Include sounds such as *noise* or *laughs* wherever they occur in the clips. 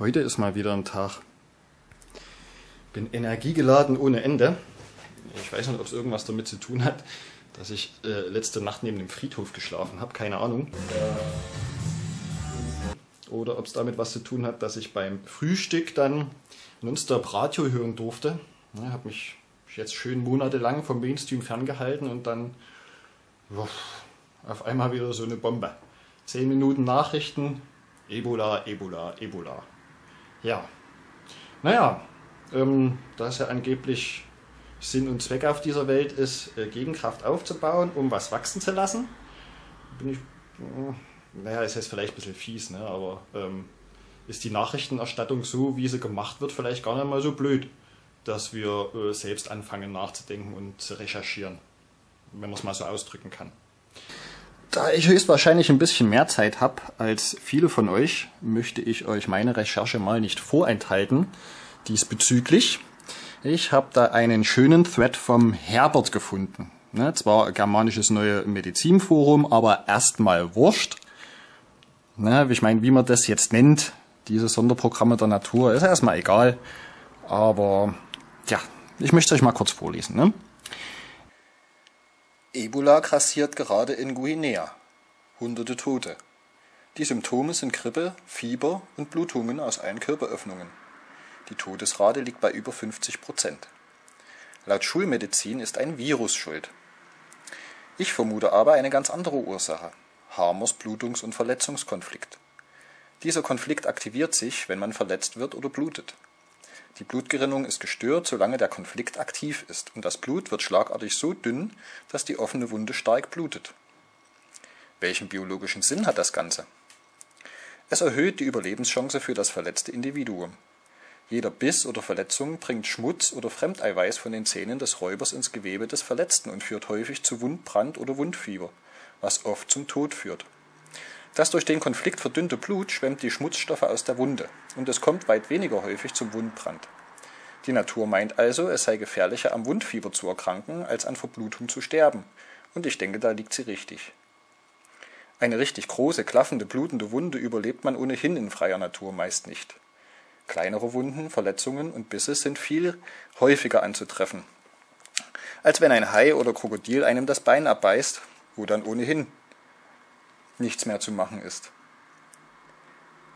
Heute ist mal wieder ein Tag. Bin energiegeladen ohne Ende. Ich weiß nicht, ob es irgendwas damit zu tun hat, dass ich äh, letzte Nacht neben dem Friedhof geschlafen habe. Keine Ahnung. Oder ob es damit was zu tun hat, dass ich beim Frühstück dann nonstop Radio hören durfte. Ja, habe mich jetzt schön monatelang vom Mainstream ferngehalten und dann wuff, auf einmal wieder so eine Bombe. Zehn Minuten Nachrichten, Ebola, Ebola, Ebola. Ja, naja, ähm, da es ja angeblich Sinn und Zweck auf dieser Welt ist, äh, Gegenkraft aufzubauen, um was wachsen zu lassen, bin ich, äh, naja, ist jetzt vielleicht ein bisschen fies, ne, aber ähm, ist die Nachrichtenerstattung so, wie sie gemacht wird, vielleicht gar nicht mal so blöd, dass wir äh, selbst anfangen nachzudenken und zu recherchieren, wenn man es mal so ausdrücken kann. Da ich höchstwahrscheinlich ein bisschen mehr Zeit habe als viele von euch, möchte ich euch meine Recherche mal nicht vorenthalten diesbezüglich. Ich habe da einen schönen Thread vom Herbert gefunden. Ne, zwar germanisches neue Medizinforum, aber erstmal wurscht. Ne, ich meine, wie man das jetzt nennt, diese Sonderprogramme der Natur, ist erstmal egal. Aber ja, ich möchte euch mal kurz vorlesen. Ne? Ebola grassiert gerade in Guinea. Hunderte Tote. Die Symptome sind Grippe, Fieber und Blutungen aus allen Körperöffnungen. Die Todesrate liegt bei über 50 Prozent. Laut Schulmedizin ist ein Virus schuld. Ich vermute aber eine ganz andere Ursache. Hamers Blutungs- und Verletzungskonflikt. Dieser Konflikt aktiviert sich, wenn man verletzt wird oder blutet. Die Blutgerinnung ist gestört, solange der Konflikt aktiv ist, und das Blut wird schlagartig so dünn, dass die offene Wunde stark blutet. Welchen biologischen Sinn hat das Ganze? Es erhöht die Überlebenschance für das verletzte Individuum. Jeder Biss oder Verletzung bringt Schmutz oder Fremdeiweiß von den Zähnen des Räubers ins Gewebe des Verletzten und führt häufig zu Wundbrand oder Wundfieber, was oft zum Tod führt. Das durch den Konflikt verdünnte Blut schwemmt die Schmutzstoffe aus der Wunde, und es kommt weit weniger häufig zum Wundbrand. Die Natur meint also, es sei gefährlicher am Wundfieber zu erkranken, als an Verblutung zu sterben, und ich denke, da liegt sie richtig. Eine richtig große, klaffende, blutende Wunde überlebt man ohnehin in freier Natur meist nicht. Kleinere Wunden, Verletzungen und Bisse sind viel häufiger anzutreffen, als wenn ein Hai oder Krokodil einem das Bein abbeißt, wo dann ohnehin nichts mehr zu machen ist.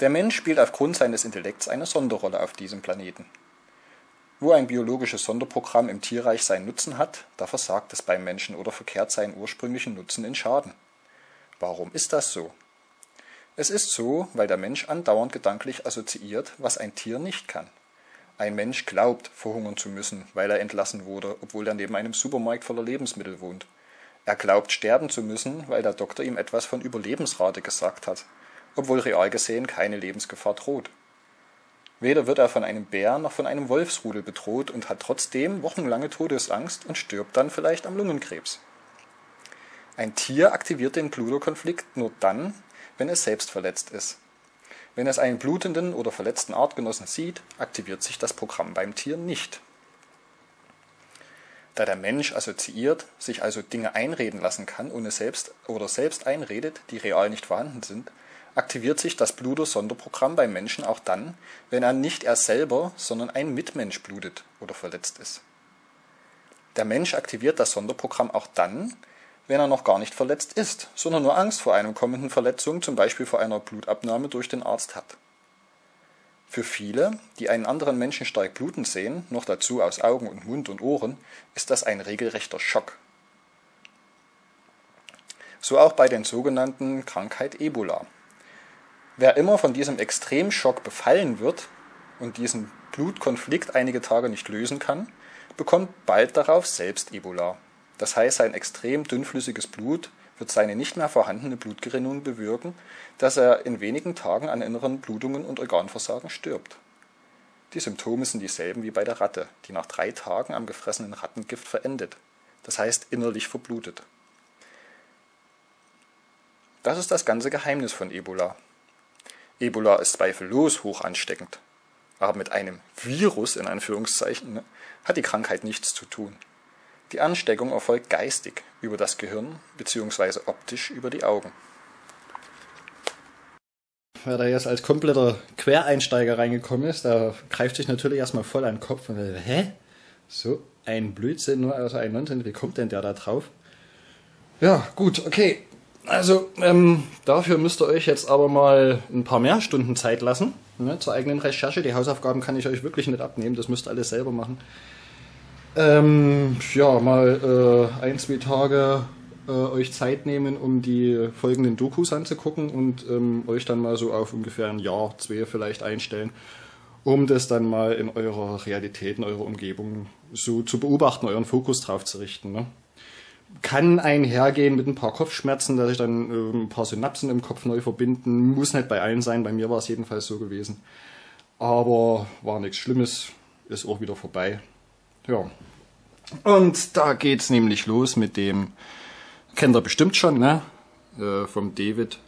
Der Mensch spielt aufgrund seines Intellekts eine Sonderrolle auf diesem Planeten. Wo ein biologisches Sonderprogramm im Tierreich seinen Nutzen hat, da versagt es beim Menschen oder verkehrt seinen ursprünglichen Nutzen in Schaden. Warum ist das so? Es ist so, weil der Mensch andauernd gedanklich assoziiert, was ein Tier nicht kann. Ein Mensch glaubt, verhungern zu müssen, weil er entlassen wurde, obwohl er neben einem Supermarkt voller Lebensmittel wohnt. Er glaubt sterben zu müssen, weil der Doktor ihm etwas von Überlebensrate gesagt hat, obwohl real gesehen keine Lebensgefahr droht. Weder wird er von einem Bär noch von einem Wolfsrudel bedroht und hat trotzdem wochenlange Todesangst und stirbt dann vielleicht am Lungenkrebs. Ein Tier aktiviert den Bluterkonflikt nur dann, wenn es selbst verletzt ist. Wenn es einen blutenden oder verletzten Artgenossen sieht, aktiviert sich das Programm beim Tier nicht. Da der Mensch assoziiert, sich also Dinge einreden lassen kann, ohne selbst oder selbst einredet, die real nicht vorhanden sind, aktiviert sich das Bluter-Sonderprogramm beim Menschen auch dann, wenn er nicht er selber, sondern ein Mitmensch blutet oder verletzt ist. Der Mensch aktiviert das Sonderprogramm auch dann, wenn er noch gar nicht verletzt ist, sondern nur Angst vor einer kommenden Verletzung, zum Beispiel vor einer Blutabnahme durch den Arzt hat. Für viele, die einen anderen Menschen stark bluten sehen, noch dazu aus Augen und Mund und Ohren, ist das ein regelrechter Schock. So auch bei den sogenannten Krankheit Ebola. Wer immer von diesem Extremschock befallen wird und diesen Blutkonflikt einige Tage nicht lösen kann, bekommt bald darauf selbst Ebola. Das heißt, sein extrem dünnflüssiges Blut wird seine nicht mehr vorhandene Blutgerinnung bewirken, dass er in wenigen Tagen an inneren Blutungen und Organversagen stirbt. Die Symptome sind dieselben wie bei der Ratte, die nach drei Tagen am gefressenen Rattengift verendet, das heißt innerlich verblutet. Das ist das ganze Geheimnis von Ebola. Ebola ist zweifellos hoch ansteckend, aber mit einem Virus in Anführungszeichen ne, hat die Krankheit nichts zu tun. Die Ansteckung erfolgt geistig über das Gehirn bzw. optisch über die Augen. wer da jetzt als kompletter Quereinsteiger reingekommen ist, da greift sich natürlich erstmal voll an den Kopf und sagt, hä? So ein Blödsinn nur aus einem 19, wie kommt denn der da drauf? Ja, gut, okay. Also, ähm, dafür müsst ihr euch jetzt aber mal ein paar mehr Stunden Zeit lassen. Ne, zur eigenen Recherche. Die Hausaufgaben kann ich euch wirklich nicht abnehmen, das müsst ihr alles selber machen. Ähm, ja, mal äh, ein, zwei Tage äh, euch Zeit nehmen, um die folgenden Dokus anzugucken und ähm, euch dann mal so auf ungefähr ein Jahr, zwei vielleicht einstellen, um das dann mal in eurer Realität, in eurer Umgebung so zu beobachten, euren Fokus drauf zu richten. Ne? Kann einhergehen mit ein paar Kopfschmerzen, dass ich dann äh, ein paar Synapsen im Kopf neu verbinden. Muss nicht bei allen sein, bei mir war es jedenfalls so gewesen. Aber war nichts Schlimmes, ist auch wieder vorbei. Ja. Und da geht's nämlich los mit dem, kennt ihr bestimmt schon, ne? Äh, vom David.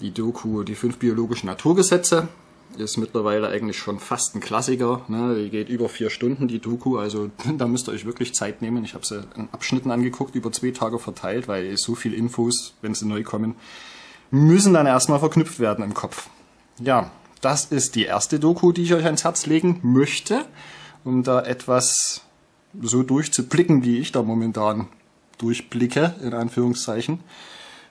Die Doku, die fünf biologischen Naturgesetze. Ist mittlerweile eigentlich schon fast ein Klassiker. Ne? Die geht über vier Stunden, die Doku. Also *laughs* da müsst ihr euch wirklich Zeit nehmen. Ich habe sie in Abschnitten angeguckt, über zwei Tage verteilt, weil so viel Infos, wenn sie neu kommen, müssen dann erstmal verknüpft werden im Kopf. Ja, das ist die erste Doku, die ich euch ans Herz legen möchte, um da etwas so durchzublicken, wie ich da momentan durchblicke, in Anführungszeichen.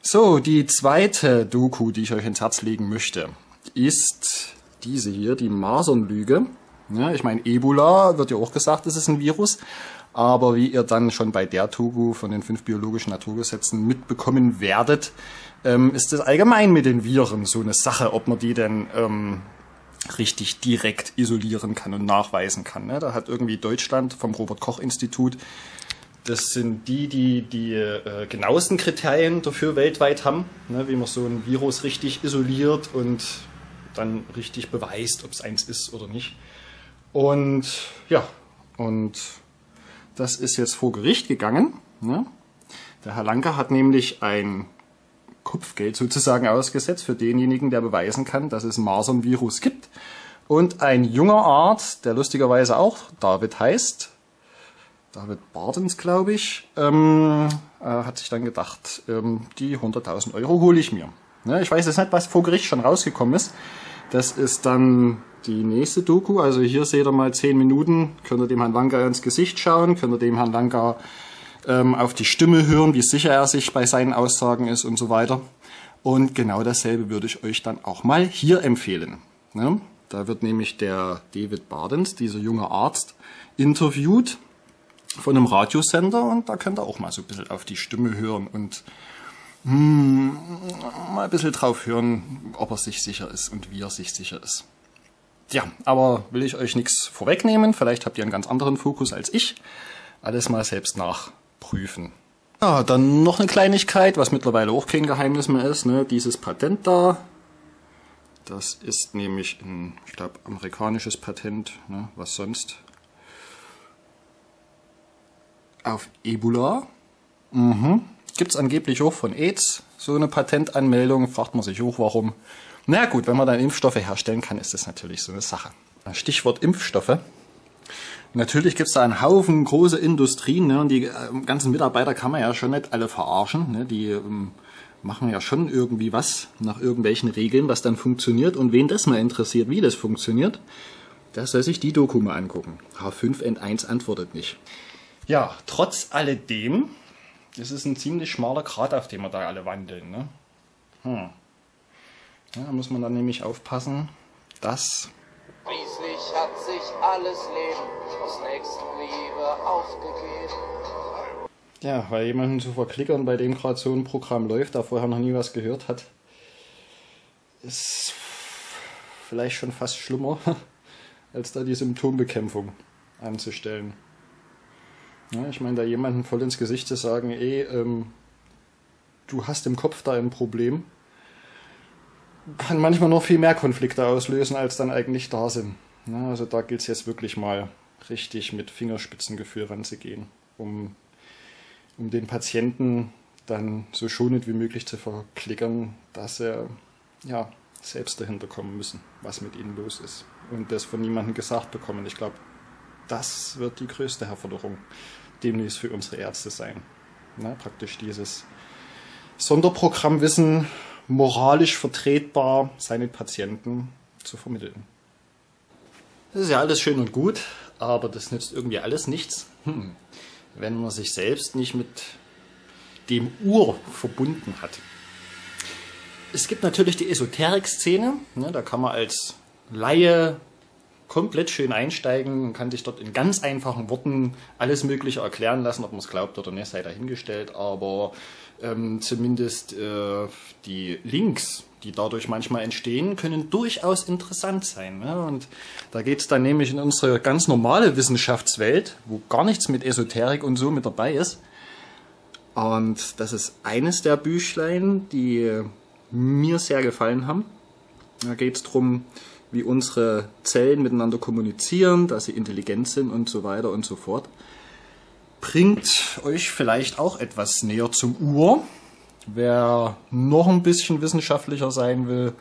So, die zweite Doku, die ich euch ins Herz legen möchte, ist diese hier, die Masernlüge. Ja, ich meine, Ebola wird ja auch gesagt, es ist ein Virus. Aber wie ihr dann schon bei der Doku von den fünf biologischen Naturgesetzen mitbekommen werdet, ähm, ist es allgemein mit den Viren so eine Sache, ob man die denn ähm, richtig direkt isolieren kann und nachweisen kann. Ne? Da hat irgendwie Deutschland vom Robert Koch Institut, das sind die, die die äh, genauesten Kriterien dafür weltweit haben, ne? wie man so ein Virus richtig isoliert und dann richtig beweist, ob es eins ist oder nicht. Und ja, und das ist jetzt vor Gericht gegangen. Ne? Der Herr Lanke hat nämlich ein Kopfgeld sozusagen ausgesetzt für denjenigen, der beweisen kann, dass es Masernvirus gibt. Und ein junger Arzt, der lustigerweise auch David heißt, David Bardens, glaube ich, ähm, äh, hat sich dann gedacht, ähm, die 100.000 Euro hole ich mir. Ne, ich weiß jetzt nicht, was vor Gericht schon rausgekommen ist. Das ist dann die nächste Doku. Also hier seht ihr mal 10 Minuten, könnt ihr dem Herrn Lanka ins Gesicht schauen, könnt ihr dem Herrn Lanka ähm, auf die Stimme hören, wie sicher er sich bei seinen Aussagen ist und so weiter. Und genau dasselbe würde ich euch dann auch mal hier empfehlen. Ne? Da wird nämlich der David Bardens, dieser junge Arzt, interviewt von einem Radiosender und da könnt ihr auch mal so ein bisschen auf die Stimme hören und hm, mal ein bisschen drauf hören, ob er sich sicher ist und wie er sich sicher ist. Ja, aber will ich euch nichts vorwegnehmen, vielleicht habt ihr einen ganz anderen Fokus als ich. Alles mal selbst nach prüfen. Ja, dann noch eine Kleinigkeit, was mittlerweile auch kein Geheimnis mehr ist, ne? dieses Patent da. Das ist nämlich ein, ich glaube, amerikanisches Patent, ne? was sonst. Auf Ebola. Mhm. Gibt es angeblich auch von AIDS so eine Patentanmeldung, fragt man sich auch warum. Na gut, wenn man dann Impfstoffe herstellen kann, ist das natürlich so eine Sache. Stichwort Impfstoffe. Natürlich gibt es da einen Haufen große Industrien ne, und die äh, ganzen Mitarbeiter kann man ja schon nicht alle verarschen. Ne, die ähm, machen ja schon irgendwie was nach irgendwelchen Regeln, was dann funktioniert. Und wen das mal interessiert, wie das funktioniert, der soll sich die Doku mal angucken. H5N1 antwortet nicht. Ja, trotz alledem, das ist ein ziemlich schmaler Grat, auf dem wir da alle wandeln. Ne? Hm. Ja, da muss man dann nämlich aufpassen, dass Schließlich hat sich alles Leben aus Nächstenliebe aufgegeben. Ja, weil jemanden zu verklickern, bei dem gerade so ein Programm läuft, der vorher noch nie was gehört hat, ist vielleicht schon fast schlimmer, *laughs* als da die Symptombekämpfung anzustellen. Ja, ich meine, da jemanden voll ins Gesicht zu sagen, ey, ähm, du hast im Kopf da ein Problem, kann manchmal noch viel mehr Konflikte auslösen, als dann eigentlich da sind. Ja, also da gilt es jetzt wirklich mal richtig mit Fingerspitzengefühl ranzugehen, um, um den Patienten dann so schonend wie möglich zu verklickern, dass er ja, selbst dahinter kommen müssen, was mit ihnen los ist. Und das von niemandem gesagt bekommen. Ich glaube, das wird die größte Herausforderung demnächst für unsere Ärzte sein. Na, praktisch dieses Sonderprogrammwissen moralisch vertretbar seinen Patienten zu vermitteln. Das ist ja alles schön und gut, aber das nützt irgendwie alles nichts, hm. Wenn man sich selbst nicht mit dem Ur verbunden hat. Es gibt natürlich die Esoterik-Szene, ne, da kann man als Laie komplett schön einsteigen und kann sich dort in ganz einfachen Worten alles Mögliche erklären lassen, ob man es glaubt oder nicht, sei dahingestellt, aber ähm, zumindest äh, die Links, die dadurch manchmal entstehen, können durchaus interessant sein. Ne? Und da geht es dann nämlich in unsere ganz normale Wissenschaftswelt, wo gar nichts mit Esoterik und so mit dabei ist. Und das ist eines der Büchlein, die mir sehr gefallen haben. Da geht es darum, wie unsere Zellen miteinander kommunizieren, dass sie intelligent sind und so weiter und so fort. Bringt euch vielleicht auch etwas näher zum Ur. Wer noch ein bisschen wissenschaftlicher sein will,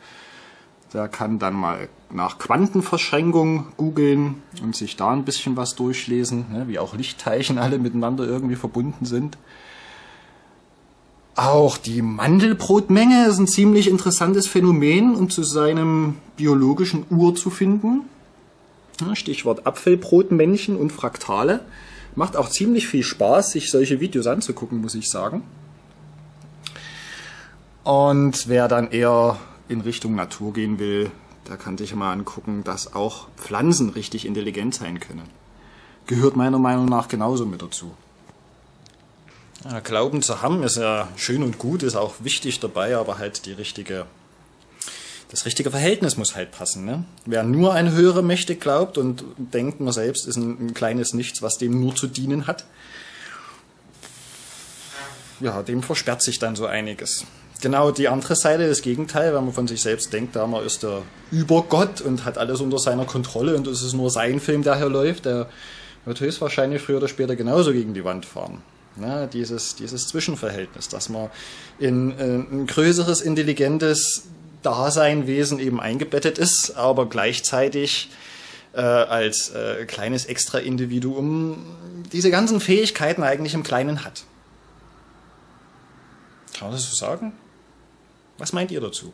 der kann dann mal nach Quantenverschränkung googeln und sich da ein bisschen was durchlesen, ne, wie auch Lichtteilchen alle miteinander irgendwie verbunden sind. Auch die Mandelbrotmenge ist ein ziemlich interessantes Phänomen, um zu seinem biologischen Ur zu finden. Stichwort Apfelbrotmännchen und Fraktale. Macht auch ziemlich viel Spaß, sich solche Videos anzugucken, muss ich sagen. Und wer dann eher in Richtung Natur gehen will, der kann sich mal angucken, dass auch Pflanzen richtig intelligent sein können. Gehört meiner Meinung nach genauso mit dazu. Ja, Glauben zu haben ist ja schön und gut, ist auch wichtig dabei, aber halt die richtige, das richtige Verhältnis muss halt passen. Ne? Wer nur an höhere Mächte glaubt und denkt, man selbst ist ein, ein kleines Nichts, was dem nur zu dienen hat, ja, dem versperrt sich dann so einiges. Genau die andere Seite, das Gegenteil, wenn man von sich selbst denkt, da man ist der Übergott und hat alles unter seiner Kontrolle und es ist nur sein Film, der hier läuft, der wird höchstwahrscheinlich früher oder später genauso gegen die Wand fahren. Ne, dieses, dieses Zwischenverhältnis, dass man in äh, ein größeres, intelligentes Daseinwesen eben eingebettet ist, aber gleichzeitig äh, als äh, kleines Extra-Individuum diese ganzen Fähigkeiten eigentlich im Kleinen hat. Kann man das so sagen? Was meint ihr dazu?